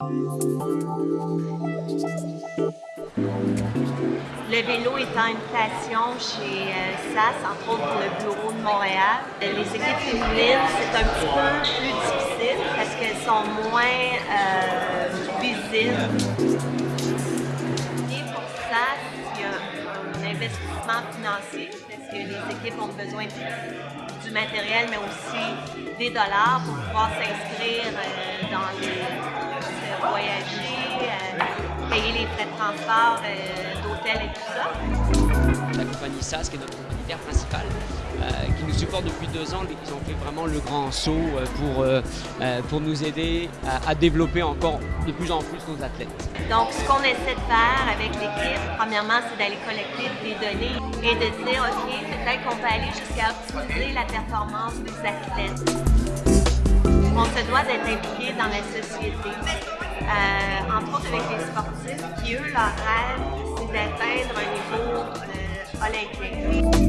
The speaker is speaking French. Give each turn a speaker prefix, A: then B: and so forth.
A: Le vélo étant une passion chez euh, SAS, entre autres le bureau de Montréal, les équipes féminines, c'est un petit peu plus difficile parce qu'elles sont moins euh, visibles. Et pour SAS, il y a un investissement financier parce que les équipes ont besoin du matériel, mais aussi des dollars pour pouvoir s'inscrire euh, dans les payer les frais de transport, d'hôtel et tout ça.
B: La compagnie SAS, qui est notre compagnie principale, euh, qui nous supporte depuis deux ans, ils ont fait vraiment le grand saut euh, pour, euh, pour nous aider à, à, développer encore de plus en plus nos athlètes.
A: Donc, ce qu'on essaie de faire avec l'équipe, premièrement, c'est d'aller collecter des données et de dire, OK, peut-être qu'on peut aller jusqu'à optimiser la performance des athlètes. On se doit d'être impliqué dans la société. Euh, entre autres avec les sportifs qui, eux, leur rêve, c'est d'atteindre un niveau euh, olympique.